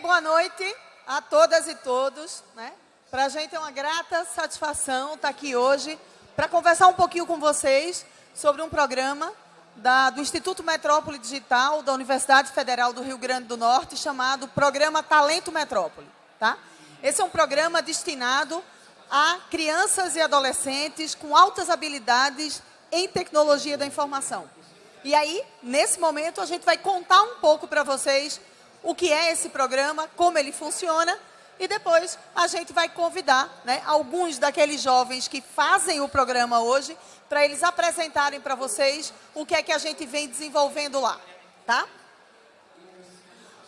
boa noite a todas e todos. Né? Para a gente é uma grata satisfação estar aqui hoje para conversar um pouquinho com vocês sobre um programa da, do Instituto Metrópole Digital da Universidade Federal do Rio Grande do Norte chamado Programa Talento Metrópole. Tá? Esse é um programa destinado a crianças e adolescentes com altas habilidades em tecnologia da informação. E aí, nesse momento, a gente vai contar um pouco para vocês o que é esse programa, como ele funciona, e depois a gente vai convidar né, alguns daqueles jovens que fazem o programa hoje para eles apresentarem para vocês o que é que a gente vem desenvolvendo lá, tá?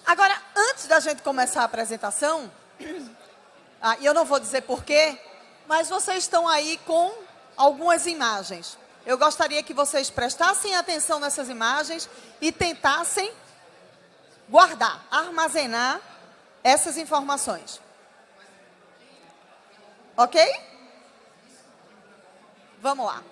Agora, antes da gente começar a apresentação, ah, eu não vou dizer porquê, mas vocês estão aí com algumas imagens. Eu gostaria que vocês prestassem atenção nessas imagens e tentassem guardar, armazenar essas informações. Ok? Vamos lá.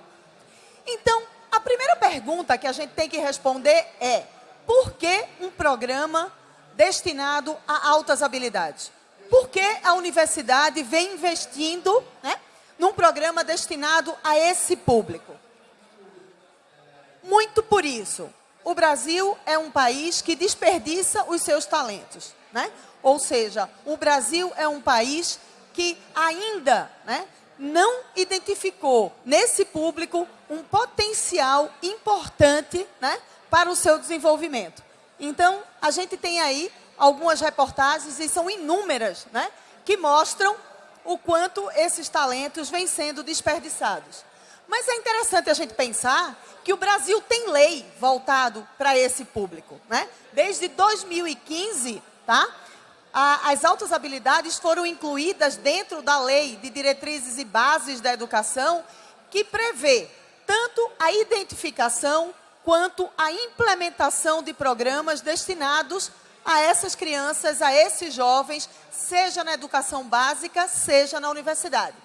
Então, a primeira pergunta que a gente tem que responder é: por que um programa destinado a altas habilidades? Por que a universidade vem investindo né, num programa destinado a esse público? Muito por isso, o Brasil é um país que desperdiça os seus talentos, né? Ou seja, o Brasil é um país que ainda né, não identificou nesse público um potencial importante né, para o seu desenvolvimento. Então, a gente tem aí algumas reportagens, e são inúmeras, né, que mostram o quanto esses talentos vêm sendo desperdiçados. Mas é interessante a gente pensar que o Brasil tem lei voltado para esse público. Né? Desde 2015, tá? A, as altas habilidades foram incluídas dentro da lei de diretrizes e bases da educação, que prevê tanto a identificação quanto a implementação de programas destinados a essas crianças, a esses jovens, seja na educação básica, seja na universidade.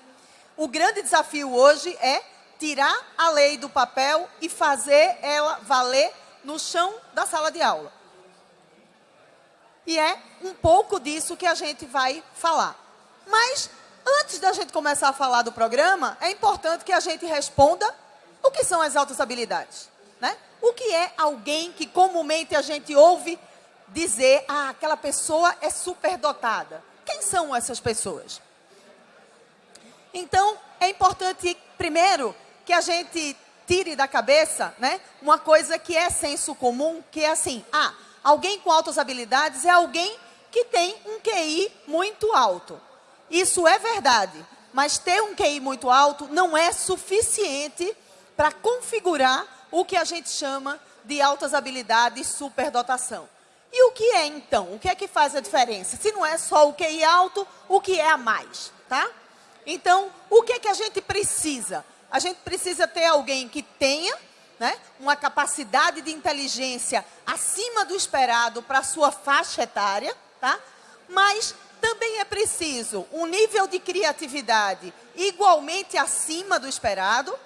O grande desafio hoje é tirar a lei do papel e fazer ela valer no chão da sala de aula. E é um pouco disso que a gente vai falar. Mas, antes da gente começar a falar do programa, é importante que a gente responda o que são as altas habilidades. Né? O que é alguém que comumente a gente ouve dizer, ah, aquela pessoa é superdotada. Quem são essas pessoas? Então, é importante, primeiro, que a gente tire da cabeça, né, uma coisa que é senso comum, que é assim, ah, alguém com altas habilidades é alguém que tem um QI muito alto. Isso é verdade, mas ter um QI muito alto não é suficiente para configurar o que a gente chama de altas habilidades superdotação. E o que é então? O que é que faz a diferença? Se não é só o QI alto, o que é a mais, tá? Então, o que é que a gente precisa? A gente precisa ter alguém que tenha né, uma capacidade de inteligência acima do esperado para a sua faixa etária, tá? mas também é preciso um nível de criatividade igualmente acima do esperado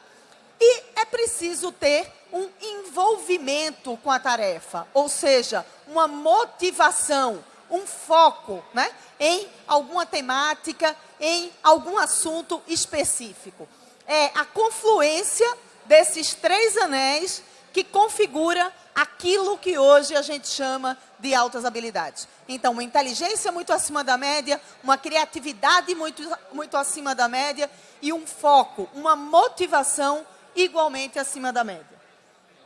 e é preciso ter um envolvimento com a tarefa, ou seja, uma motivação, um foco né, em alguma temática, em algum assunto específico é a confluência desses três anéis que configura aquilo que hoje a gente chama de altas habilidades. Então, uma inteligência muito acima da média, uma criatividade muito, muito acima da média e um foco, uma motivação igualmente acima da média.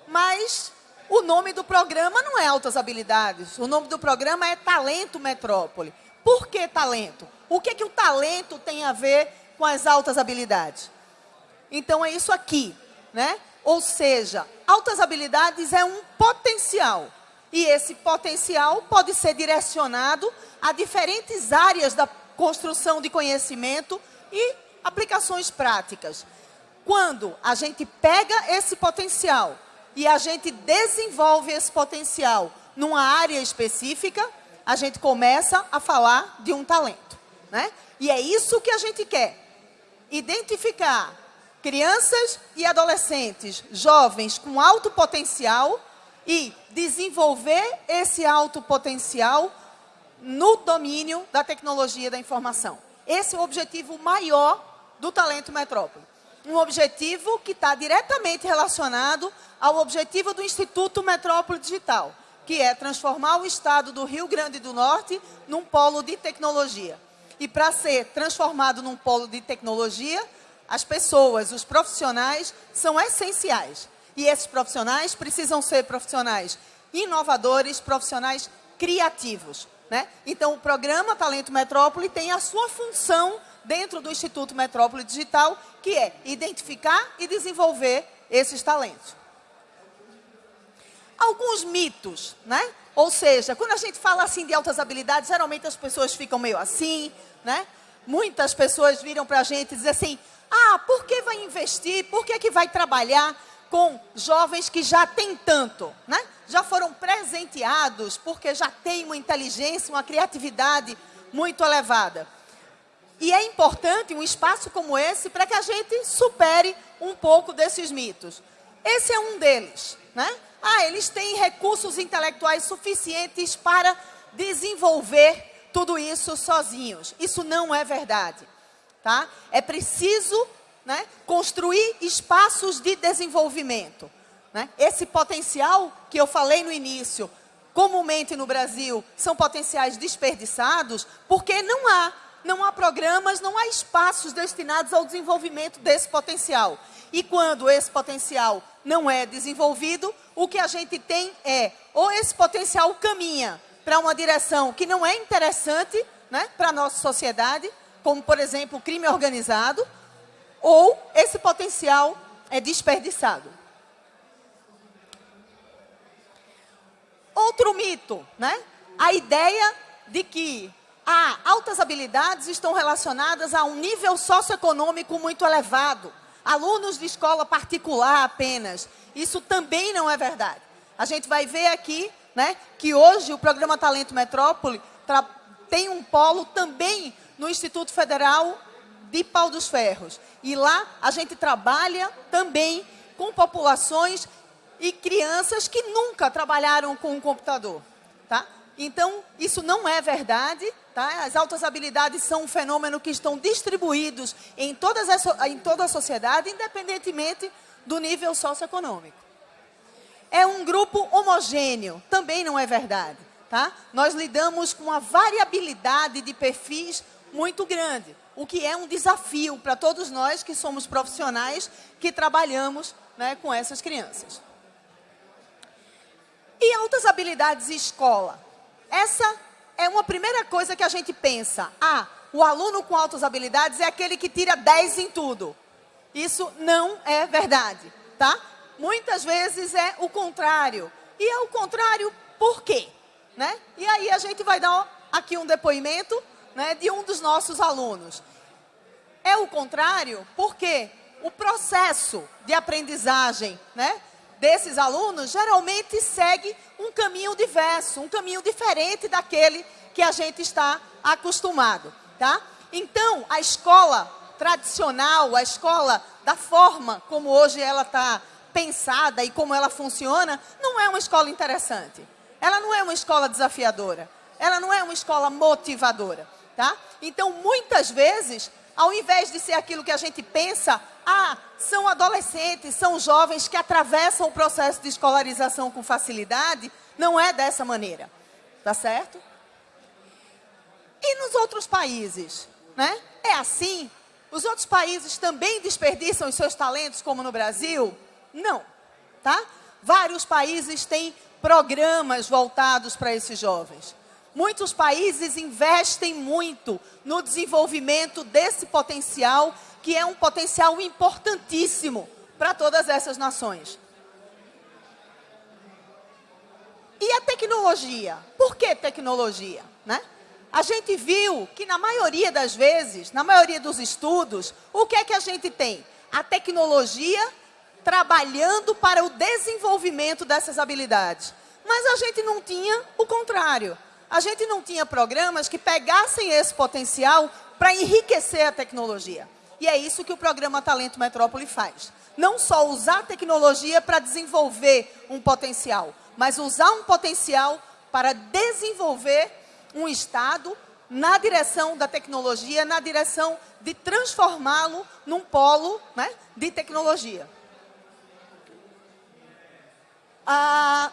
Mas o nome do programa não é altas habilidades, o nome do programa é Talento Metrópole. Por que talento? O que, que o talento tem a ver com as altas habilidades? Então, é isso aqui, né? Ou seja, altas habilidades é um potencial. E esse potencial pode ser direcionado a diferentes áreas da construção de conhecimento e aplicações práticas. Quando a gente pega esse potencial e a gente desenvolve esse potencial numa área específica, a gente começa a falar de um talento. Né? E é isso que a gente quer. Identificar crianças e adolescentes, jovens com alto potencial e desenvolver esse alto potencial no domínio da tecnologia da informação. Esse é o objetivo maior do Talento Metrópole. Um objetivo que está diretamente relacionado ao objetivo do Instituto Metrópole Digital, que é transformar o estado do Rio Grande do Norte num polo de tecnologia. E para ser transformado num polo de tecnologia, as pessoas, os profissionais, são essenciais. E esses profissionais precisam ser profissionais inovadores, profissionais criativos. Né? Então, o programa Talento Metrópole tem a sua função dentro do Instituto Metrópole Digital, que é identificar e desenvolver esses talentos. Alguns mitos, né? Ou seja, quando a gente fala assim de altas habilidades, geralmente as pessoas ficam meio assim, né? Muitas pessoas viram para a gente e dizem assim, ah, por que vai investir? Por que, que vai trabalhar com jovens que já têm tanto, né? Já foram presenteados porque já têm uma inteligência, uma criatividade muito elevada. E é importante um espaço como esse para que a gente supere um pouco desses mitos. Esse é um deles, né? Ah, eles têm recursos intelectuais suficientes para desenvolver tudo isso sozinhos. Isso não é verdade. Tá? É preciso né, construir espaços de desenvolvimento. Né? Esse potencial que eu falei no início, comumente no Brasil, são potenciais desperdiçados, porque não há, não há programas, não há espaços destinados ao desenvolvimento desse potencial. E quando esse potencial não é desenvolvido, o que a gente tem é, ou esse potencial caminha para uma direção que não é interessante né, para a nossa sociedade, como, por exemplo, crime organizado, ou esse potencial é desperdiçado. Outro mito, né? A ideia de que ah, altas habilidades estão relacionadas a um nível socioeconômico muito elevado. Alunos de escola particular apenas. Isso também não é verdade. A gente vai ver aqui né, que hoje o programa Talento Metrópole tem um polo também no Instituto Federal de Pau dos Ferros. E lá a gente trabalha também com populações e crianças que nunca trabalharam com um computador. Tá? Então, isso não é verdade. Tá? As altas habilidades são um fenômeno que estão distribuídos em, todas as, em toda a sociedade, independentemente do nível socioeconômico. É um grupo homogêneo, também não é verdade. Tá? Nós lidamos com uma variabilidade de perfis muito grande o que é um desafio para todos nós que somos profissionais que trabalhamos né, com essas crianças. E altas habilidades escola? Essa é uma primeira coisa que a gente pensa. Ah, o aluno com altas habilidades é aquele que tira 10 em tudo. Isso não é verdade, tá? Muitas vezes é o contrário. E é o contrário por quê? Né? E aí a gente vai dar aqui um depoimento né, de um dos nossos alunos. É o contrário, porque o processo de aprendizagem né, desses alunos geralmente segue um caminho diverso, um caminho diferente daquele que a gente está acostumado. Tá? Então, a escola tradicional, a escola da forma como hoje ela está pensada e como ela funciona, não é uma escola interessante. Ela não é uma escola desafiadora. Ela não é uma escola motivadora. Tá? Então, muitas vezes, ao invés de ser aquilo que a gente pensa, ah, são adolescentes, são jovens que atravessam o processo de escolarização com facilidade, não é dessa maneira. Tá certo? E nos outros países, né? É assim? Os outros países também desperdiçam os seus talentos como no Brasil? Não, tá? Vários países têm programas voltados para esses jovens. Muitos países investem muito no desenvolvimento desse potencial, que é um potencial importantíssimo para todas essas nações. E a tecnologia? Por que tecnologia? Né? A gente viu que na maioria das vezes, na maioria dos estudos, o que é que a gente tem? A tecnologia trabalhando para o desenvolvimento dessas habilidades. Mas a gente não tinha o contrário a gente não tinha programas que pegassem esse potencial para enriquecer a tecnologia. E é isso que o programa Talento Metrópole faz. Não só usar a tecnologia para desenvolver um potencial, mas usar um potencial para desenvolver um Estado na direção da tecnologia, na direção de transformá-lo num polo né, de tecnologia. Ah,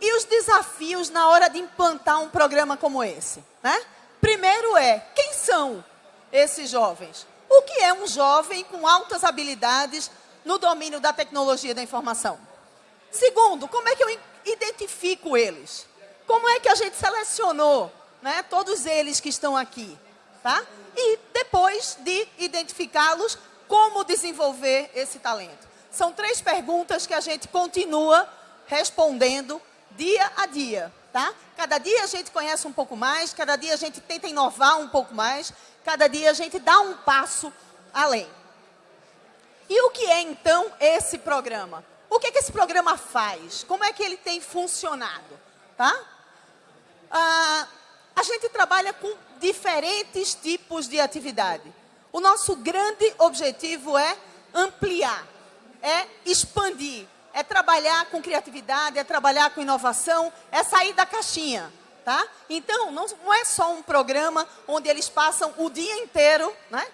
e os desafios na hora de implantar um programa como esse? Né? Primeiro é, quem são esses jovens? O que é um jovem com altas habilidades no domínio da tecnologia da informação? Segundo, como é que eu identifico eles? Como é que a gente selecionou né, todos eles que estão aqui? Tá? E depois de identificá-los, como desenvolver esse talento? São três perguntas que a gente continua respondendo dia a dia, tá? Cada dia a gente conhece um pouco mais, cada dia a gente tenta inovar um pouco mais, cada dia a gente dá um passo além. E o que é, então, esse programa? O que, é que esse programa faz? Como é que ele tem funcionado? Tá? Ah, a gente trabalha com diferentes tipos de atividade. O nosso grande objetivo é ampliar, é expandir, é trabalhar com criatividade, é trabalhar com inovação, é sair da caixinha. Tá? Então, não, é só um programa onde eles passam o dia inteiro né,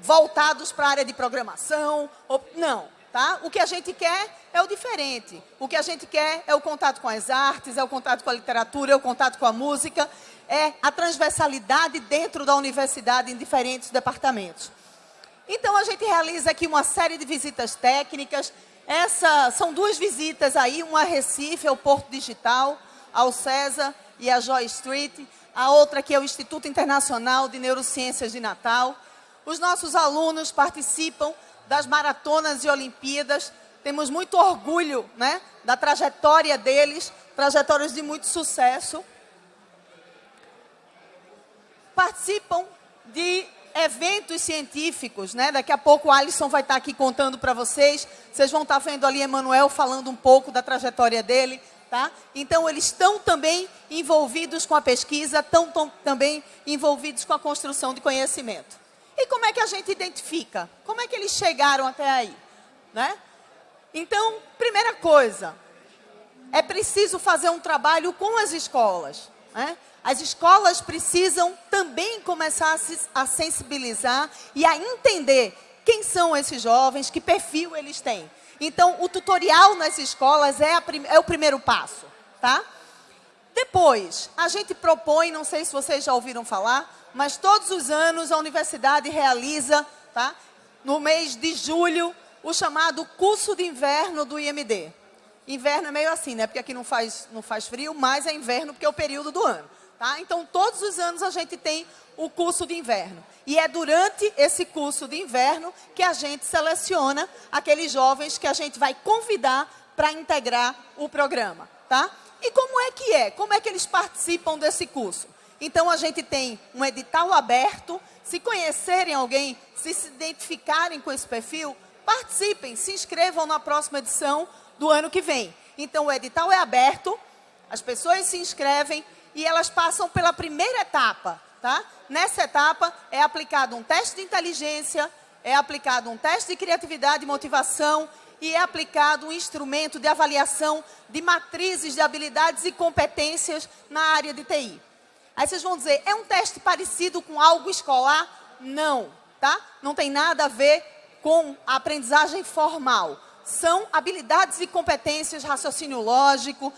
voltados para a área de programação. Ou, não, tá? O que a gente quer é o diferente. O que a gente quer é o contato com as artes, é o contato com a literatura, é o contato com a música, é a transversalidade dentro da universidade em diferentes departamentos. Então, a gente realiza aqui uma série de visitas técnicas, essa, são duas visitas aí, uma a Recife, ao Porto Digital, ao César e a Joy Street. A outra que é o Instituto Internacional de Neurociências de Natal. Os nossos alunos participam das maratonas e Olimpíadas. Temos muito orgulho né, da trajetória deles, trajetórias de muito sucesso. Participam de eventos científicos, né? Daqui a pouco o Alisson vai estar aqui contando para vocês. Vocês vão estar vendo ali Emanuel falando um pouco da trajetória dele, tá? Então eles estão também envolvidos com a pesquisa, estão também envolvidos com a construção de conhecimento. E como é que a gente identifica? Como é que eles chegaram até aí, né? Então, primeira coisa, é preciso fazer um trabalho com as escolas, né? As escolas precisam também começar a, se, a sensibilizar e a entender quem são esses jovens, que perfil eles têm. Então, o tutorial nas escolas é, é, o primeiro passo, tá? Depois, a gente propõe, não sei se vocês já ouviram falar, mas todos os anos a universidade realiza, tá? No mês de julho, o chamado curso de inverno do IMD. Inverno é meio assim, né? Porque aqui não faz, não faz frio, mas é inverno porque é o período do ano. Tá? Então, todos os anos a gente tem o curso de inverno. E é durante esse curso de inverno que a gente seleciona aqueles jovens que a gente vai convidar para integrar o programa. Tá? E como é que é? Como é que eles participam desse curso? Então, a gente tem um edital aberto. Se conhecerem alguém, se se identificarem com esse perfil, participem, se inscrevam na próxima edição do ano que vem. Então, o edital é aberto, as pessoas se inscrevem, e elas passam pela primeira etapa. Tá? Nessa etapa é aplicado um teste de inteligência, é aplicado um teste de criatividade e motivação e é aplicado um instrumento de avaliação de matrizes de habilidades e competências na área de TI. Aí vocês vão dizer, é um teste parecido com algo escolar? Não, tá? Não tem nada a ver com a aprendizagem formal. São habilidades e competências, raciocínio lógico,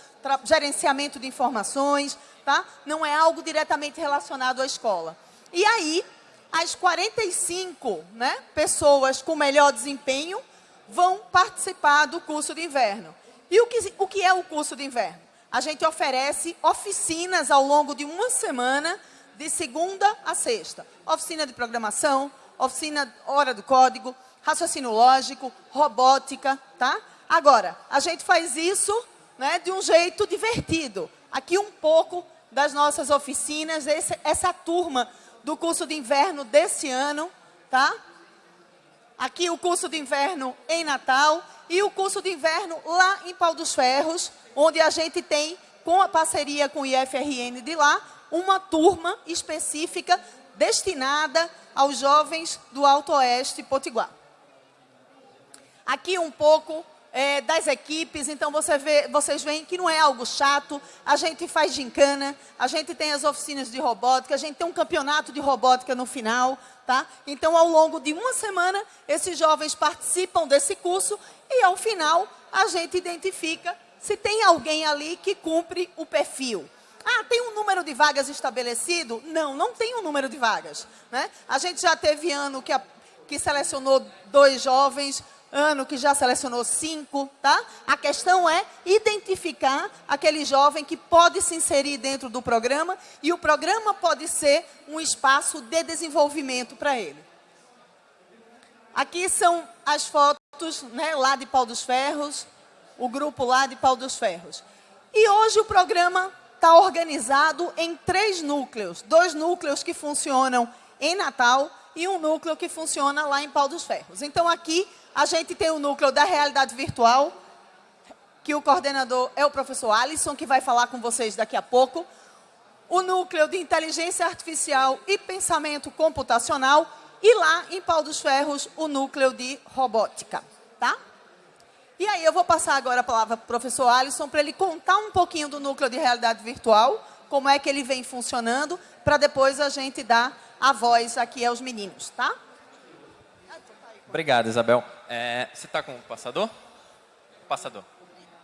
gerenciamento de informações, tá? Não é algo diretamente relacionado à escola. E aí, as 45 né, pessoas com melhor desempenho vão participar do curso de inverno. E o que, o que é o curso de inverno? A gente oferece oficinas ao longo de uma semana, de segunda a sexta. Oficina de programação, oficina hora do código, raciocínio lógico, robótica, tá? Agora, a gente faz isso né, de um jeito divertido. Aqui um pouco das nossas oficinas, esse, essa turma do curso de inverno desse ano, tá? Aqui o curso de inverno em Natal e o curso de inverno lá em Pau dos Ferros, onde a gente tem, com a parceria com o IFRN de lá, uma turma específica destinada aos jovens do Alto Oeste Potiguar. Aqui um pouco é, das equipes, então você vê, vocês veem que não é algo chato, a gente faz gincana, a gente tem as oficinas de robótica, a gente tem um campeonato de robótica no final, tá? Então, ao longo de uma semana, esses jovens participam desse curso e, ao final, a gente identifica se tem alguém ali que cumpre o perfil. Ah, tem um número de vagas estabelecido? Não, não tem um número de vagas. Né? A gente já teve ano que, a, que selecionou dois jovens, ano que já selecionou cinco, tá? A questão é identificar aquele jovem que pode se inserir dentro do programa e o programa pode ser um espaço de desenvolvimento para ele. Aqui são as fotos né, lá de Pau dos Ferros, o grupo lá de Pau dos Ferros. E hoje o programa está organizado em três núcleos. Dois núcleos que funcionam em Natal e um núcleo que funciona lá em Pau dos Ferros. Então, aqui, a gente tem o núcleo da realidade virtual, que o coordenador é o professor Alisson, que vai falar com vocês daqui a pouco. O núcleo de inteligência artificial e pensamento computacional. E lá, em Pau dos Ferros, o núcleo de robótica. Tá? E aí eu vou passar agora a palavra para o professor Alisson para ele contar um pouquinho do núcleo de realidade virtual, como é que ele vem funcionando, para depois a gente dar a voz aqui aos meninos, tá? Obrigado, Isabel. É, você está com o passador? Passador.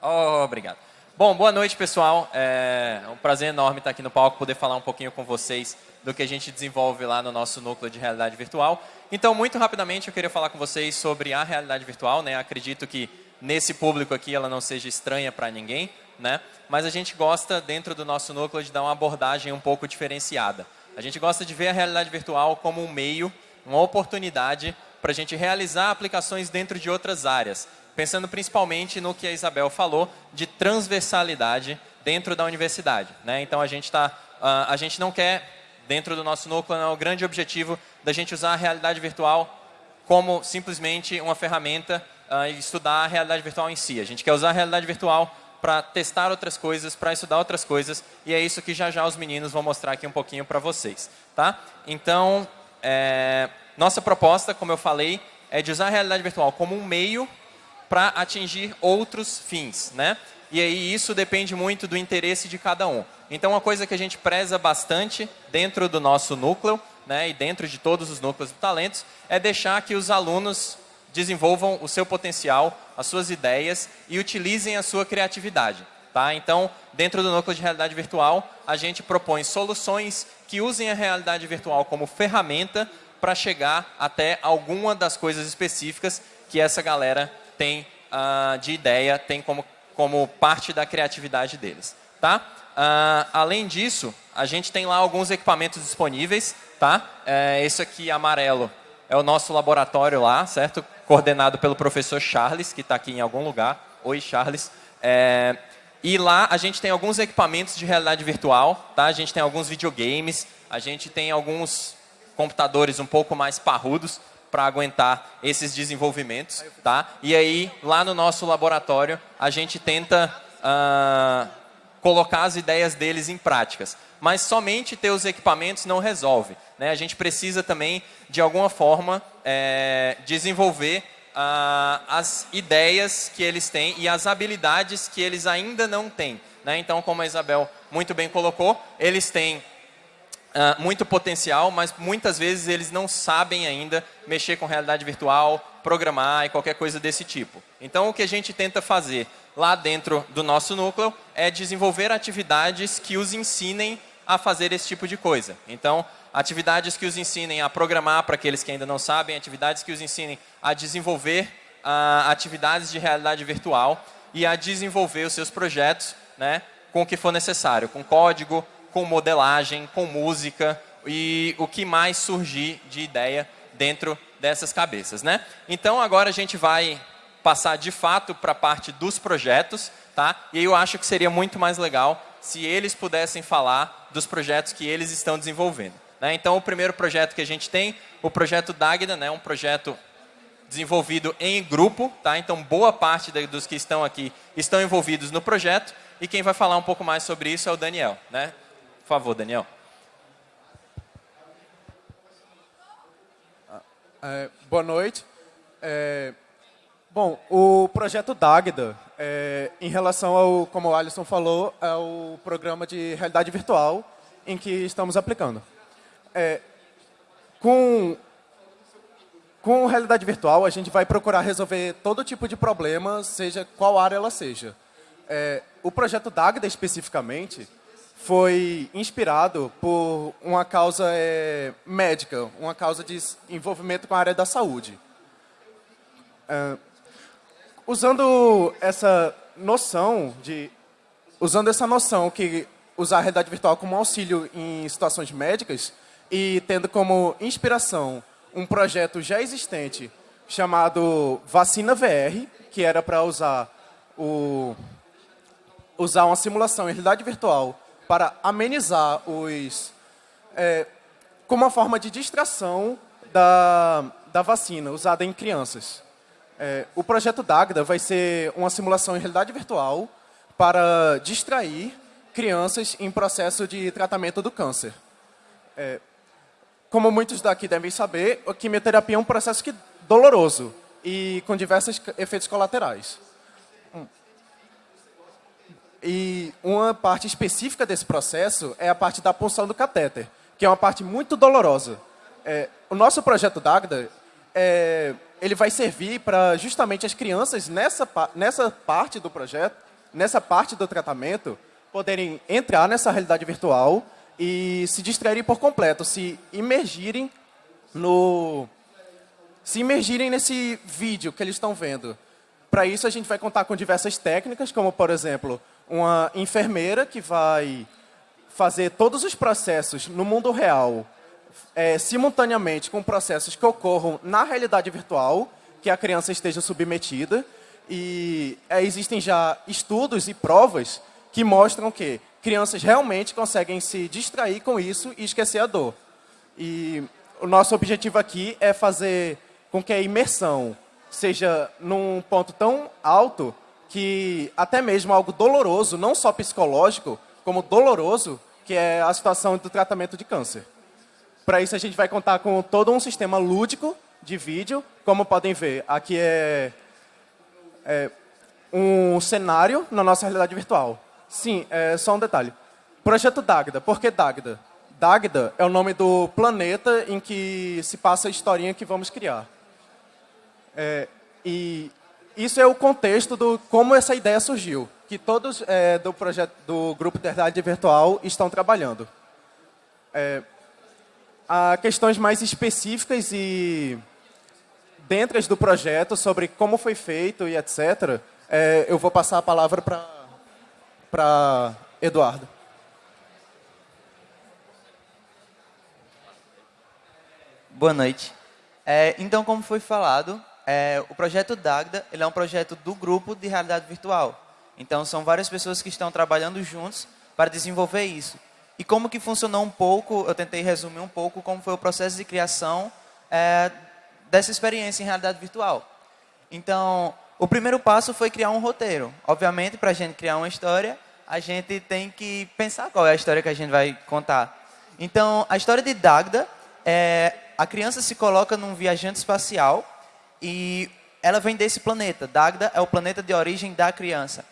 Oh, obrigado. Bom, boa noite, pessoal. É um prazer enorme estar aqui no palco, poder falar um pouquinho com vocês do que a gente desenvolve lá no nosso núcleo de realidade virtual. Então, muito rapidamente, eu queria falar com vocês sobre a realidade virtual. Né? Acredito que nesse público aqui ela não seja estranha para ninguém, né? mas a gente gosta, dentro do nosso núcleo, de dar uma abordagem um pouco diferenciada. A gente gosta de ver a realidade virtual como um meio, uma oportunidade para a gente realizar aplicações dentro de outras áreas, pensando principalmente no que a Isabel falou de transversalidade dentro da universidade. Né? Então a gente, tá, uh, a gente não quer, dentro do nosso núcleo, é o grande objetivo da gente usar a realidade virtual como simplesmente uma ferramenta uh, estudar a realidade virtual em si. A gente quer usar a realidade virtual para testar outras coisas, para estudar outras coisas, e é isso que já já os meninos vão mostrar aqui um pouquinho para vocês. Tá? Então, é, nossa proposta, como eu falei, é de usar a realidade virtual como um meio para atingir outros fins. Né? E aí isso depende muito do interesse de cada um. Então, uma coisa que a gente preza bastante dentro do nosso núcleo, né, e dentro de todos os núcleos de talentos, é deixar que os alunos desenvolvam o seu potencial, as suas ideias e utilizem a sua criatividade. Tá? Então, dentro do núcleo de realidade virtual, a gente propõe soluções que usem a realidade virtual como ferramenta para chegar até alguma das coisas específicas que essa galera tem uh, de ideia, tem como, como parte da criatividade deles. Tá? Uh, além disso, a gente tem lá alguns equipamentos disponíveis. Tá? É, esse aqui amarelo é o nosso laboratório lá, certo? coordenado pelo professor Charles, que está aqui em algum lugar. Oi, Charles. É, e lá a gente tem alguns equipamentos de realidade virtual, tá? A gente tem alguns videogames, a gente tem alguns computadores um pouco mais parrudos para aguentar esses desenvolvimentos, tá? E aí, lá no nosso laboratório, a gente tenta uh, colocar as ideias deles em práticas. Mas somente ter os equipamentos não resolve. Né? A gente precisa também, de alguma forma, é, desenvolver uh, as ideias que eles têm e as habilidades que eles ainda não têm. Né? Então, como a Isabel muito bem colocou, eles têm uh, muito potencial, mas muitas vezes eles não sabem ainda mexer com realidade virtual, programar e qualquer coisa desse tipo. Então, o que a gente tenta fazer lá dentro do nosso núcleo é desenvolver atividades que os ensinem a fazer esse tipo de coisa. Então, atividades que os ensinem a programar para aqueles que ainda não sabem, atividades que os ensinem a desenvolver uh, atividades de realidade virtual e a desenvolver os seus projetos né, com o que for necessário, com código, com modelagem, com música e o que mais surgir de ideia dentro dessas cabeças. Né? Então, agora a gente vai passar de fato para a parte dos projetos, tá? e eu acho que seria muito mais legal se eles pudessem falar dos projetos que eles estão desenvolvendo. Né? Então, o primeiro projeto que a gente tem, o projeto Dagda, né? um projeto desenvolvido em grupo. Tá? Então, boa parte dos que estão aqui estão envolvidos no projeto. E quem vai falar um pouco mais sobre isso é o Daniel. Né? Favor, Daniel. É, boa noite. É, Bom, o projeto Dagda, é, em relação ao, como o Alisson falou, é o programa de realidade virtual em que estamos aplicando. É, com, com realidade virtual, a gente vai procurar resolver todo tipo de problema, seja qual área ela seja. É, o projeto Dagda, especificamente, foi inspirado por uma causa é, médica, uma causa de envolvimento com a área da saúde. É, usando essa noção de usando essa noção que usar a realidade virtual como auxílio em situações médicas e tendo como inspiração um projeto já existente chamado Vacina VR, que era para usar o usar uma simulação em realidade virtual para amenizar os é, como uma forma de distração da, da vacina usada em crianças. É, o projeto Dagda vai ser uma simulação em realidade virtual para distrair crianças em processo de tratamento do câncer. É, como muitos daqui devem saber, a quimioterapia é um processo que, doloroso e com diversos efeitos colaterais. E uma parte específica desse processo é a parte da punção do catéter, que é uma parte muito dolorosa. É, o nosso projeto Dagda é, ele vai servir para justamente as crianças nessa, nessa parte do projeto, nessa parte do tratamento, poderem entrar nessa realidade virtual e se distraírem por completo, se imergirem no se imergirem nesse vídeo que eles estão vendo. Para isso a gente vai contar com diversas técnicas, como por exemplo, uma enfermeira que vai fazer todos os processos no mundo real é, simultaneamente com processos que ocorram na realidade virtual, que a criança esteja submetida. E é, existem já estudos e provas que mostram que crianças realmente conseguem se distrair com isso e esquecer a dor. E o nosso objetivo aqui é fazer com que a imersão seja num ponto tão alto que até mesmo algo doloroso, não só psicológico, como doloroso, que é a situação do tratamento de câncer. Para isso, a gente vai contar com todo um sistema lúdico de vídeo. Como podem ver, aqui é, é um cenário na nossa realidade virtual. Sim, é só um detalhe. Projeto Dagda. Por que Dagda? Dagda é o nome do planeta em que se passa a historinha que vamos criar. É, e isso é o contexto do como essa ideia surgiu, que todos é, do projeto do grupo de realidade virtual estão trabalhando. É, a questões mais específicas e dentro do projeto sobre como foi feito e etc. É, eu vou passar a palavra para para Eduardo. Boa noite. É, então, como foi falado, é, o projeto Dagda ele é um projeto do grupo de realidade virtual. Então, são várias pessoas que estão trabalhando juntos para desenvolver isso. E como que funcionou um pouco, eu tentei resumir um pouco como foi o processo de criação é, dessa experiência em realidade virtual. Então, o primeiro passo foi criar um roteiro. Obviamente, para a gente criar uma história, a gente tem que pensar qual é a história que a gente vai contar. Então, a história de Dagda é a criança se coloca num viajante espacial e ela vem desse planeta. Dagda é o planeta de origem da criança.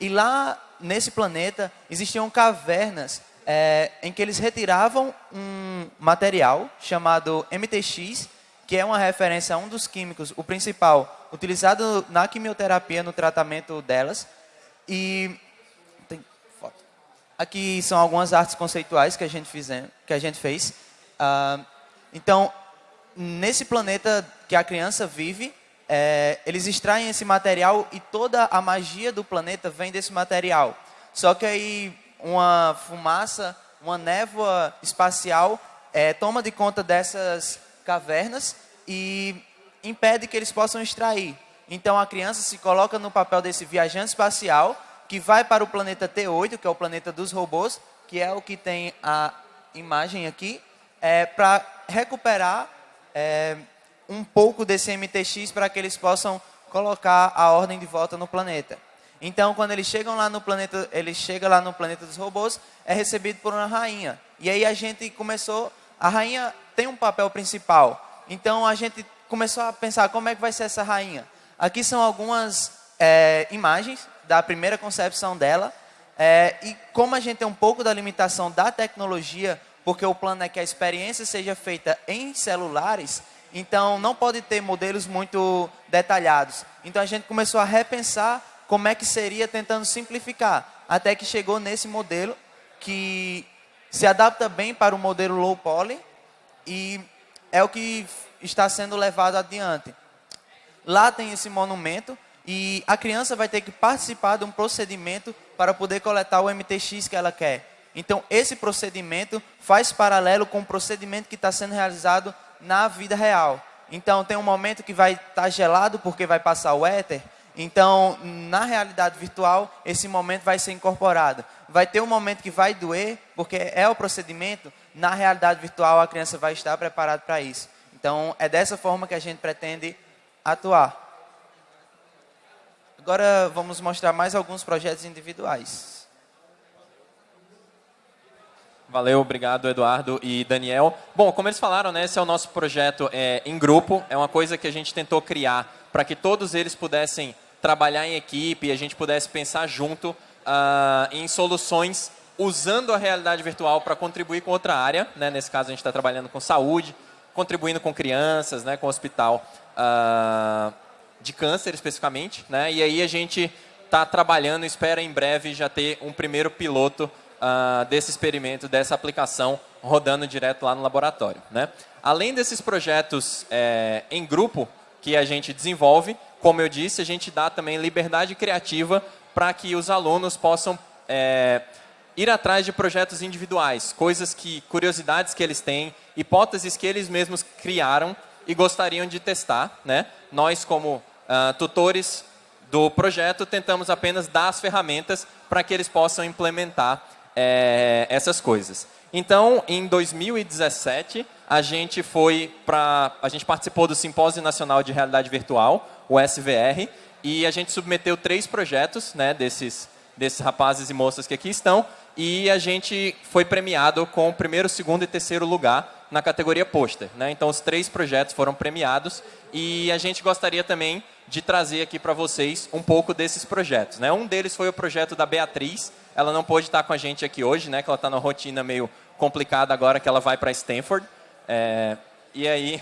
E lá nesse planeta existiam cavernas é, em que eles retiravam um material chamado MTX, que é uma referência a um dos químicos, o principal, utilizado na quimioterapia no tratamento delas. E. Aqui são algumas artes conceituais que a gente, que a gente fez. Ah, então, nesse planeta que a criança vive, é, eles extraem esse material e toda a magia do planeta vem desse material. Só que aí uma fumaça, uma névoa espacial é, toma de conta dessas cavernas e impede que eles possam extrair. Então a criança se coloca no papel desse viajante espacial que vai para o planeta T8, que é o planeta dos robôs, que é o que tem a imagem aqui, é, para recuperar é, um pouco desse MTX para que eles possam colocar a ordem de volta no planeta. Então, quando eles chegam lá no planeta, ele chega lá no planeta dos robôs, é recebido por uma rainha. E aí a gente começou, a rainha tem um papel principal. Então a gente começou a pensar como é que vai ser essa rainha. Aqui são algumas é, imagens da primeira concepção dela. É, e como a gente tem um pouco da limitação da tecnologia, porque o plano é que a experiência seja feita em celulares, então não pode ter modelos muito detalhados. Então a gente começou a repensar como é que seria tentando simplificar, até que chegou nesse modelo que se adapta bem para o modelo low poly e é o que está sendo levado adiante. Lá tem esse monumento e a criança vai ter que participar de um procedimento para poder coletar o MTX que ela quer. Então, esse procedimento faz paralelo com o procedimento que está sendo realizado na vida real. Então, tem um momento que vai estar tá gelado porque vai passar o éter. Então, na realidade virtual, esse momento vai ser incorporado. Vai ter um momento que vai doer, porque é o procedimento. Na realidade virtual, a criança vai estar preparada para isso. Então, é dessa forma que a gente pretende atuar. Agora, vamos mostrar mais alguns projetos individuais. Valeu, obrigado Eduardo e Daniel. Bom, como eles falaram, né, esse é o nosso projeto é, em grupo, é uma coisa que a gente tentou criar para que todos eles pudessem trabalhar em equipe e a gente pudesse pensar junto uh, em soluções usando a realidade virtual para contribuir com outra área. Né? Nesse caso, a gente está trabalhando com saúde, contribuindo com crianças, né, com hospital uh, de câncer especificamente. Né? E aí a gente está trabalhando, espera em breve já ter um primeiro piloto uh, desse experimento, dessa aplicação rodando direto lá no laboratório. Né? Além desses projetos é, em grupo que a gente desenvolve, como eu disse, a gente dá também liberdade criativa para que os alunos possam é, ir atrás de projetos individuais, coisas que, curiosidades que eles têm, hipóteses que eles mesmos criaram e gostariam de testar. Né? Nós, como uh, tutores do projeto, tentamos apenas dar as ferramentas para que eles possam implementar é, essas coisas. Então, em 2017, a gente foi para, a gente participou do Simpósio Nacional de Realidade Virtual, o SVR, e a gente submeteu três projetos, né, desses desses rapazes e moças que aqui estão, e a gente foi premiado com o primeiro, segundo e terceiro lugar na categoria pôster. Né? Então, os três projetos foram premiados e a gente gostaria também de trazer aqui para vocês um pouco desses projetos. Né? Um deles foi o projeto da Beatriz, ela não pôde estar com a gente aqui hoje, né, que ela está numa rotina meio complicada agora que ela vai para Stanford. É, e aí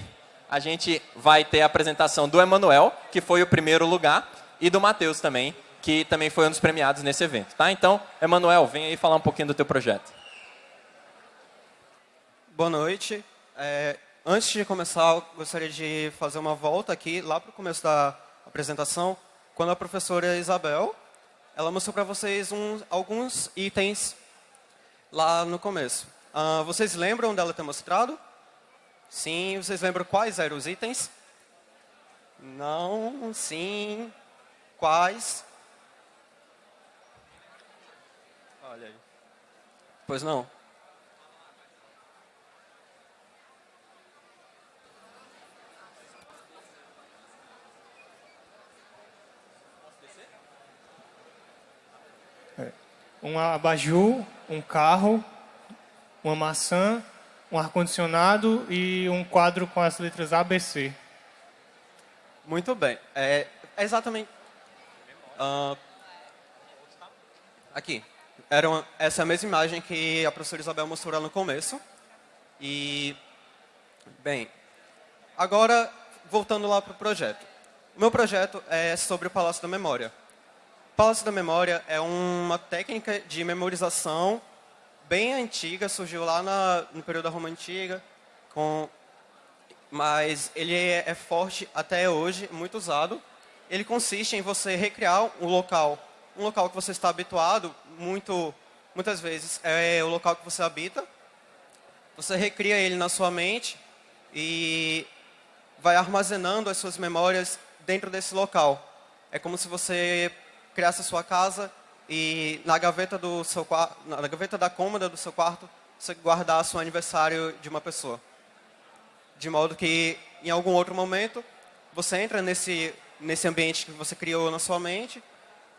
a gente vai ter a apresentação do Emanuel, que foi o primeiro lugar, e do Matheus também, que também foi um dos premiados nesse evento. Tá? Então, Emanuel, vem aí falar um pouquinho do teu projeto. Boa noite. É, antes de começar, gostaria de fazer uma volta aqui, lá para o começo da apresentação, quando a professora Isabel ela mostrou para vocês um, alguns itens lá no começo. Uh, vocês lembram dela ter mostrado? Sim. Vocês lembram quais eram os itens? Não. Sim. Quais? Olha aí. Pois não. Um abajur, um carro, uma maçã, um ar-condicionado e um quadro com as letras ABC. Muito bem. É, é exatamente... Uh, aqui. Era uma, essa a mesma imagem que a professora Isabel mostrou lá no começo. E, bem, agora, voltando lá para o projeto. O meu projeto é sobre o Palácio da Memória. Palácio da Memória é uma técnica de memorização bem antiga, surgiu lá na, no período da Roma Antiga, com, mas ele é, é forte até hoje, muito usado. Ele consiste em você recriar um local, um local que você está habituado, muito, muitas vezes é o local que você habita. Você recria ele na sua mente e vai armazenando as suas memórias dentro desse local. É como se você criasse a sua casa e na gaveta, do seu, na gaveta da cômoda do seu quarto você guardasse o aniversário de uma pessoa. De modo que, em algum outro momento, você entra nesse, nesse ambiente que você criou na sua mente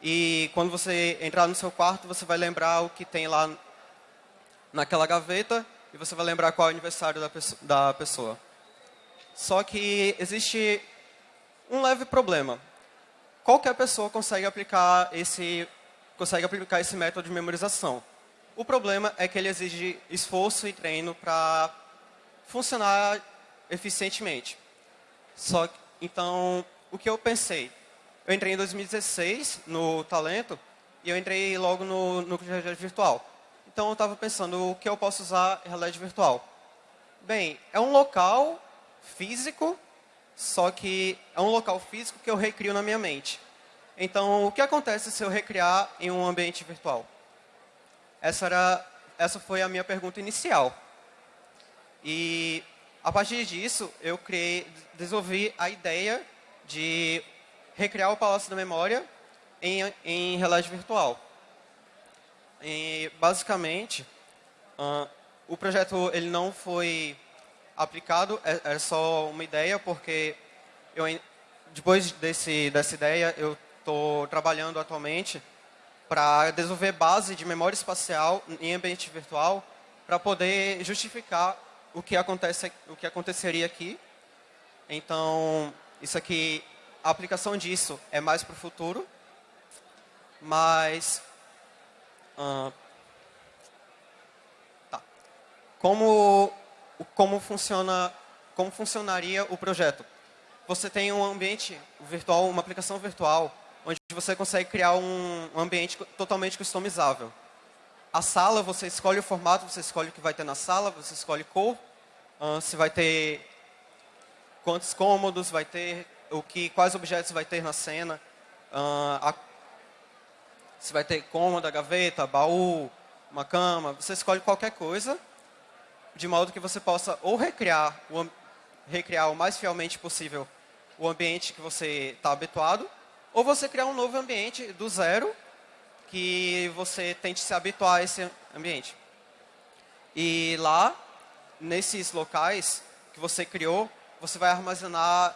e quando você entrar no seu quarto, você vai lembrar o que tem lá naquela gaveta e você vai lembrar qual é o aniversário da, da pessoa. Só que existe um leve problema. Qualquer pessoa consegue aplicar esse consegue aplicar esse método de memorização. O problema é que ele exige esforço e treino para funcionar eficientemente. Só que, então, o que eu pensei? Eu entrei em 2016 no Talento e eu entrei logo no núcleo de realidade virtual. Então, eu estava pensando o que eu posso usar em realidade virtual. Bem, é um local físico, só que é um local físico que eu recrio na minha mente. Então, o que acontece se eu recriar em um ambiente virtual? Essa, era, essa foi a minha pergunta inicial. E, a partir disso, eu criei, desenvolvi a ideia de recriar o Palácio da Memória em, em realidade virtual. E, basicamente, uh, o projeto ele não foi aplicado, é, é só uma ideia, porque eu, depois desse, dessa ideia, eu estou trabalhando atualmente para desenvolver base de memória espacial em ambiente virtual para poder justificar o que, acontece, o que aconteceria aqui. Então, isso aqui, a aplicação disso é mais para o futuro, mas... Uh, tá. Como, como, funciona, como funcionaria o projeto? Você tem um ambiente virtual, uma aplicação virtual, onde você consegue criar um ambiente totalmente customizável. A sala, você escolhe o formato, você escolhe o que vai ter na sala, você escolhe cor, uh, se vai ter quantos cômodos vai ter, o que, quais objetos vai ter na cena, uh, a, se vai ter cômoda, gaveta, baú, uma cama, você escolhe qualquer coisa, de modo que você possa ou recriar o, recriar o mais fielmente possível o ambiente que você está habituado, ou você criar um novo ambiente do zero, que você tente se habituar a esse ambiente. E lá, nesses locais que você criou, você vai armazenar,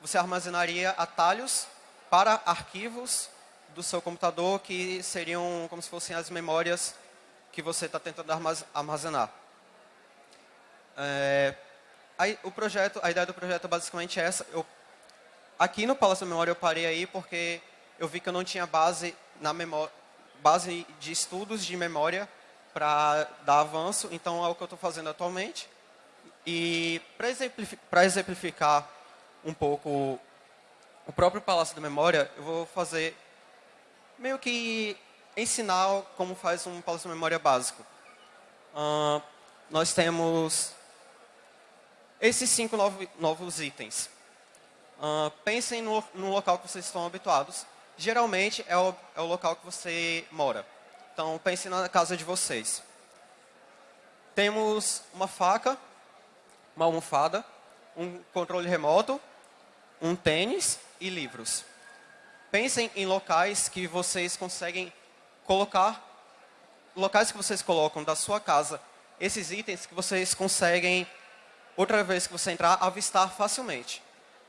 você armazenaria atalhos para arquivos do seu computador que seriam como se fossem as memórias que você está tentando armazenar. É, o projeto, a ideia do projeto é basicamente essa. Eu Aqui no Palácio da Memória eu parei aí porque eu vi que eu não tinha base, na memória, base de estudos de memória para dar avanço, então é o que eu estou fazendo atualmente. E para exemplificar, exemplificar um pouco o próprio Palácio da Memória, eu vou fazer meio que ensinar como faz um Palácio da Memória básico. Uh, nós temos esses cinco novos, itens. Uh, pensem no, no, local que vocês estão habituados. Geralmente é o, é o local que você mora. Então pensem na casa de vocês. Temos uma faca, uma almofada, um controle remoto, um tênis e livros. Pensem em locais que vocês conseguem colocar, locais que vocês colocam da sua casa, esses itens que vocês conseguem, outra vez que você entrar, avistar facilmente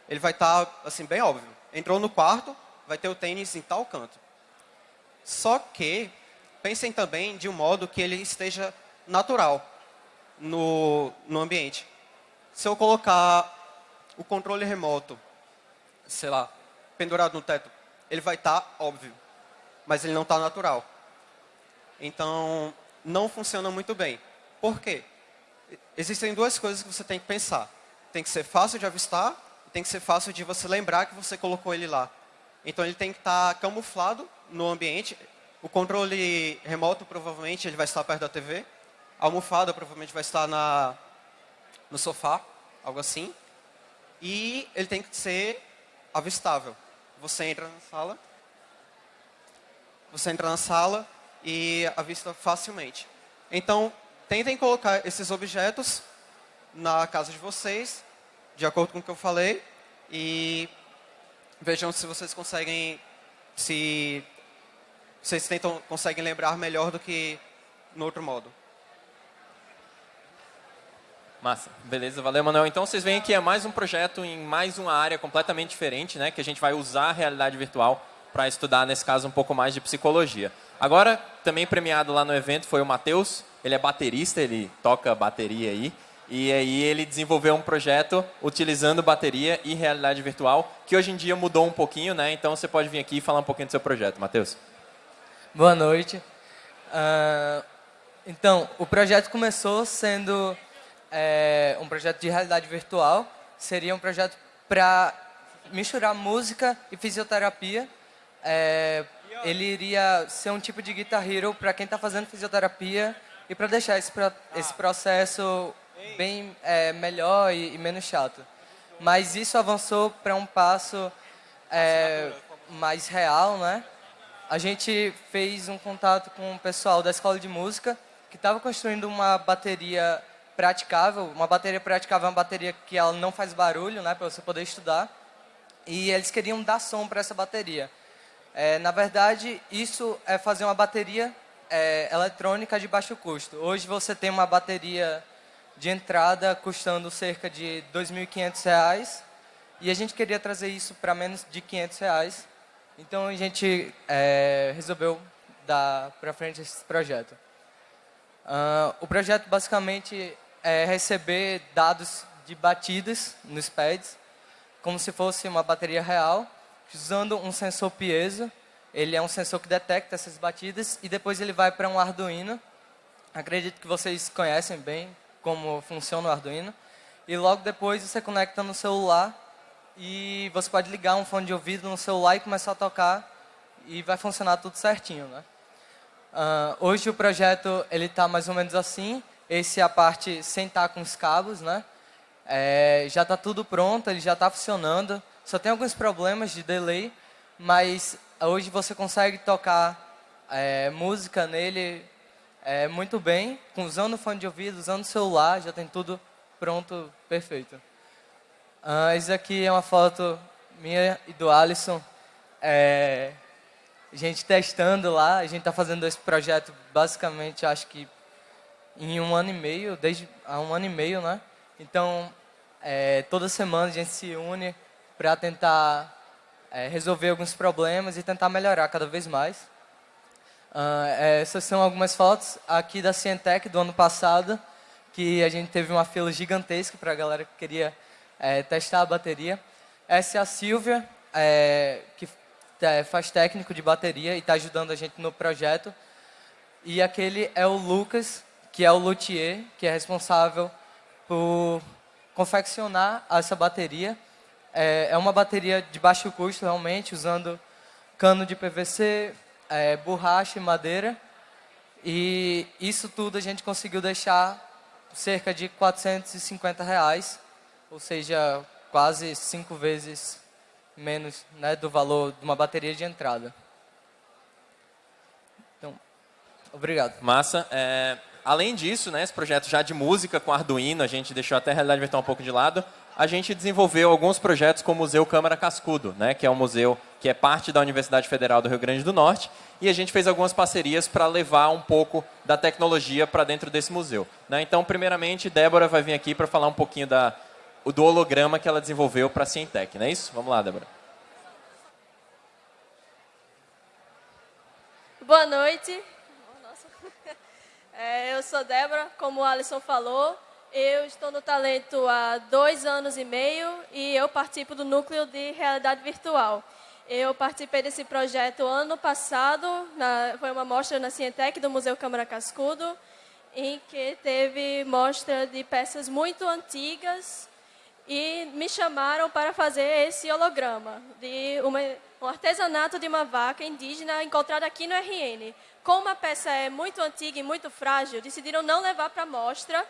ele vai estar, tá, assim, bem óbvio. Entrou no quarto, vai ter o tênis em tal canto. Só que, pensem também de um modo que ele esteja natural no, no ambiente. Se eu colocar o controle remoto, sei lá, pendurado no teto, ele vai estar tá óbvio, mas ele não está natural. Então, não funciona muito bem. Por quê? Existem duas coisas que você tem que pensar. Tem que ser fácil de avistar tem que ser fácil de você lembrar que você colocou ele lá. Então ele tem que estar tá camuflado no ambiente. O controle remoto provavelmente ele vai estar perto da TV. A almofada provavelmente vai estar na, no sofá, algo assim. E ele tem que ser avistável. Você entra na sala, você entra na sala e avista facilmente. Então, tentem colocar esses objetos na casa de vocês de acordo com o que eu falei, e vejam se vocês conseguem, se vocês tentam, conseguem lembrar melhor do que no outro modo. Massa, beleza, valeu Manuel. Então vocês veem que é mais um projeto em mais uma área completamente diferente, né? Que a gente vai usar a realidade virtual para estudar, nesse caso, um pouco mais de psicologia. Agora, também premiado lá no evento foi o Matheus, ele é baterista, ele toca bateria aí. E aí ele desenvolveu um projeto utilizando bateria e realidade virtual, que hoje em dia mudou um pouquinho, né? Então você pode vir aqui e falar um pouquinho do seu projeto, Matheus. Boa noite. Uh, então, o projeto começou sendo é, um projeto de realidade virtual. Seria um projeto para misturar música e fisioterapia. É, ele iria ser um tipo de Guitar Hero para quem está fazendo fisioterapia e para deixar esse, esse processo bem é, melhor e, e, menos chato. Mas isso avançou para um passo é, mais real, né? A gente fez um contato com o pessoal da escola de música que estava construindo uma bateria praticável. Uma bateria praticável é uma bateria que ela não faz barulho, né, para você poder estudar. E eles queriam dar som para essa bateria. É, na verdade, isso é fazer uma bateria é, eletrônica de baixo custo. Hoje você tem uma bateria de entrada custando cerca de R$ 2.500 e a gente queria trazer isso para menos de 500 reais. Então a gente é, resolveu dar para frente esse projeto. Uh, o projeto basicamente é receber dados de batidas nos pads, como se fosse uma bateria real, usando um sensor piezo. Ele é um sensor que detecta essas batidas e depois ele vai para um Arduino. Acredito que vocês conhecem bem, como funciona o Arduino. E logo depois você conecta no celular e você pode ligar um fone de ouvido no celular e começar a tocar e vai funcionar tudo certinho, né? Uh, hoje o projeto ele está mais ou menos assim. Esse é a parte sem estar com os cabos, né? É, já está tudo pronto, ele já está funcionando. Só tem alguns problemas de delay, mas hoje você consegue tocar é, música nele é, muito bem, usando fone de ouvido, usando celular, já tem tudo pronto, perfeito. Ah, isso aqui é uma foto minha e do Alisson. É, a gente testando lá, a gente está fazendo esse projeto basicamente, acho que em um ano e meio, desde há um ano e meio, né? Então, é, toda semana a gente se une para tentar é, resolver alguns problemas e tentar melhorar cada vez mais. Uh, essas são algumas fotos aqui da Cientec do ano passado, que a gente teve uma fila gigantesca para a galera que queria é, testar a bateria. Essa é a Silvia, é, que é, faz técnico de bateria e está ajudando a gente no projeto. E aquele é o Lucas, que é o luthier, que é responsável por confeccionar essa bateria. É, é uma bateria de baixo custo, realmente, usando cano de PVC, é, borracha e madeira. E isso tudo a gente conseguiu deixar cerca de 450 reais, ou seja, quase cinco vezes menos né, do valor de uma bateria de entrada. Então, obrigado. Massa. É, além disso, né, esse projeto já de música com Arduino, a gente deixou até a realidade virtual um pouco de lado a gente desenvolveu alguns projetos com o Museu Câmara Cascudo, né, que é um museu que é parte da Universidade Federal do Rio Grande do Norte, e a gente fez algumas parcerias para levar um pouco da tecnologia para dentro desse museu. Né? Então, primeiramente, Débora vai vir aqui para falar um pouquinho da, do holograma que ela desenvolveu para a Cientec, não é isso? Vamos lá, Débora. Boa noite. É, eu sou Débora, como o Alisson falou, eu estou no Talento há dois anos e meio e eu participo do núcleo de realidade virtual. Eu participei desse projeto ano passado, na, foi uma mostra na Cientec do Museu Câmara Cascudo, em que teve mostra de peças muito antigas e me chamaram para fazer esse holograma de uma, um artesanato de uma vaca indígena encontrada aqui no RN. Como a peça é muito antiga e muito frágil, decidiram não levar para a mostra,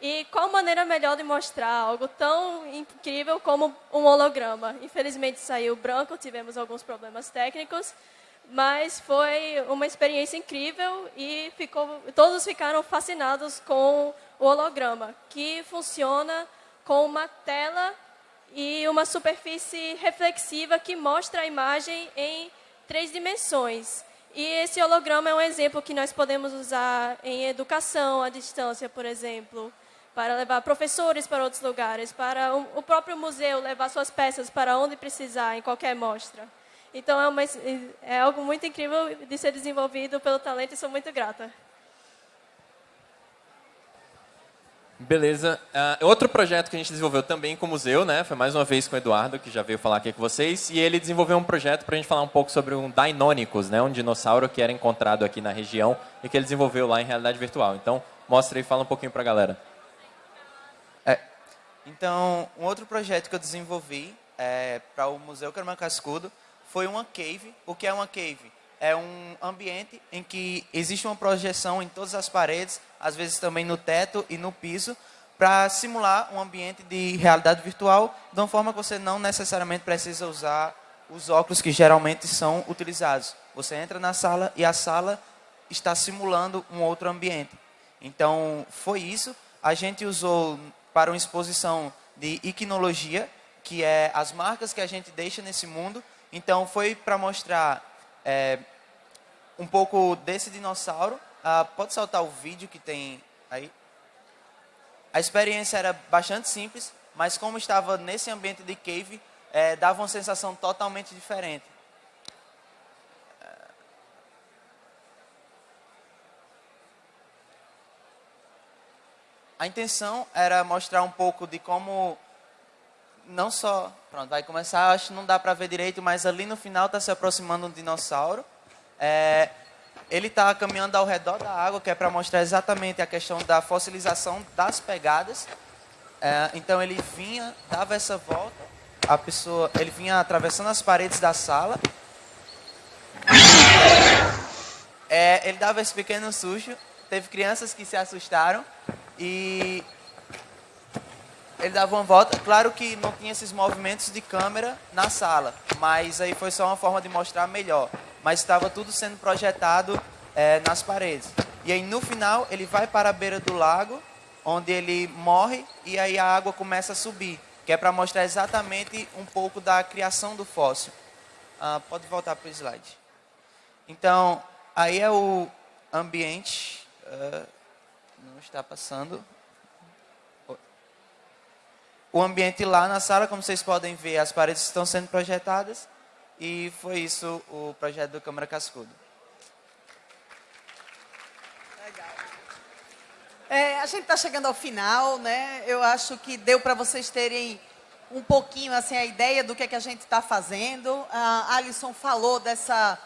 e qual maneira melhor de mostrar algo tão incrível como um holograma? Infelizmente saiu branco, tivemos alguns problemas técnicos, mas foi uma experiência incrível e ficou, todos ficaram fascinados com o holograma, que funciona com uma tela e uma superfície reflexiva que mostra a imagem em três dimensões. E esse holograma é um exemplo que nós podemos usar em educação à distância, por exemplo, para levar professores para outros lugares, para o próprio museu levar suas peças para onde precisar, em qualquer mostra. Então, é, uma, é algo muito incrível de ser desenvolvido pelo talento e sou muito grata. Beleza. Uh, outro projeto que a gente desenvolveu também com o museu, né? Foi mais uma vez com o Eduardo, que já veio falar aqui com vocês. E ele desenvolveu um projeto para a gente falar um pouco sobre um Deinonychus, né? Um dinossauro que era encontrado aqui na região e que ele desenvolveu lá em realidade virtual. Então, mostra e fala um pouquinho para a galera. Então, um outro projeto que eu desenvolvi é, para o Museu Carmen Cascudo foi uma cave. O que é uma cave? É um ambiente em que existe uma projeção em todas as paredes, às vezes também no teto e no piso, para simular um ambiente de realidade virtual, de uma forma que você não necessariamente precisa usar os óculos que geralmente são utilizados. Você entra na sala e a sala está simulando um outro ambiente. Então, foi isso. A gente usou para uma exposição de iquinologia, que é as marcas que a gente deixa nesse mundo. Então, foi para mostrar é, um pouco desse dinossauro. Ah, pode soltar o vídeo que tem aí? A experiência era bastante simples, mas como estava nesse ambiente de cave, é, dava uma sensação totalmente diferente. A intenção era mostrar um pouco de como não só, pronto, vai começar, acho que não dá para ver direito, mas ali no final está se aproximando um dinossauro. É, ele está caminhando ao redor da água, que é para mostrar exatamente a questão da fossilização das pegadas. É, então ele vinha, dava essa volta, a pessoa, ele vinha atravessando as paredes da sala. É, ele dava esse pequeno susto. Teve crianças que se assustaram e ele dava uma volta. Claro que não tinha esses movimentos de câmera na sala, mas aí foi só uma forma de mostrar melhor. Mas estava tudo sendo projetado é, nas paredes. E aí no final ele vai para a beira do lago, onde ele morre e aí a água começa a subir, que é para mostrar exatamente um pouco da criação do fóssil. Ah, pode voltar para o slide. Então, aí é o ambiente. Uh, não está passando o ambiente lá na sala, como vocês podem ver, as paredes estão sendo projetadas e foi isso o projeto do Câmara Cascudo. É, a gente está chegando ao final, né? Eu acho que deu para vocês terem um pouquinho assim a ideia do que, é que a gente está fazendo. A Alisson falou dessa,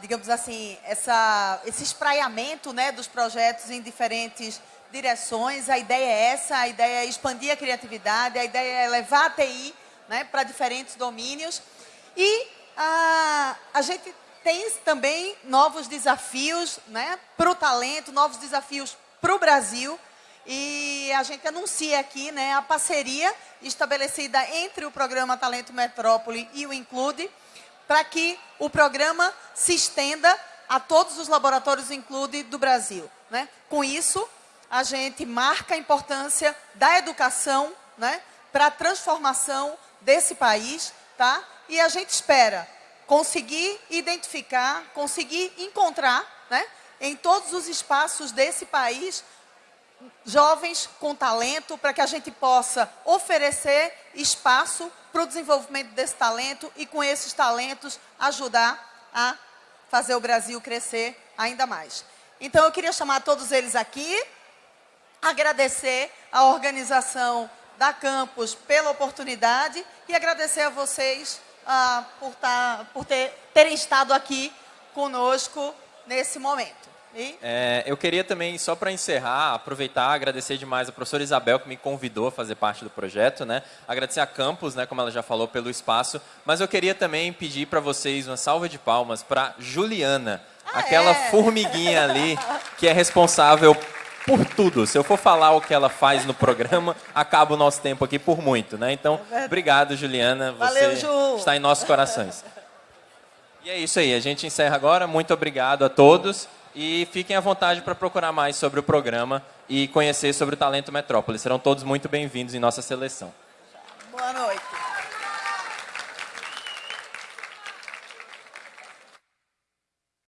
digamos assim, essa, esse espraiamento né, dos projetos em diferentes direções. A ideia é essa, a ideia é expandir a criatividade, a ideia é levar a TI né, para diferentes domínios. E a, a gente tem também novos desafios né, para o talento, novos desafios para o Brasil. E a gente anuncia aqui né, a parceria estabelecida entre o programa Talento Metrópole e o Include, para que o programa se estenda a todos os laboratórios Include do Brasil. Né? Com isso, a gente marca a importância da educação né, para a transformação desse país, tá? E a gente espera conseguir identificar, conseguir encontrar, né, em todos os espaços desse país, jovens com talento, para que a gente possa oferecer espaço para o desenvolvimento desse talento e com esses talentos ajudar a fazer o Brasil crescer ainda mais. Então eu queria chamar todos eles aqui agradecer a organização da Campus pela oportunidade e agradecer a vocês ah, por, tá, por ter, terem estado aqui conosco nesse momento. É, eu queria também, só para encerrar, aproveitar, agradecer demais a professora Isabel, que me convidou a fazer parte do projeto, né? Agradecer a Campus, né, como ela já falou, pelo espaço. Mas eu queria também pedir para vocês uma salva de palmas para Juliana, ah, aquela é? formiguinha ali, que é responsável por tudo. Se eu for falar o que ela faz no programa, acaba o nosso tempo aqui por muito, né? Então, é obrigado, Juliana. Você Valeu, Ju. está em nossos corações. E é isso aí, a gente encerra agora. Muito obrigado a todos e fiquem à vontade para procurar mais sobre o programa e conhecer sobre o Talento Metrópole. Serão todos muito bem-vindos em nossa seleção. Boa noite.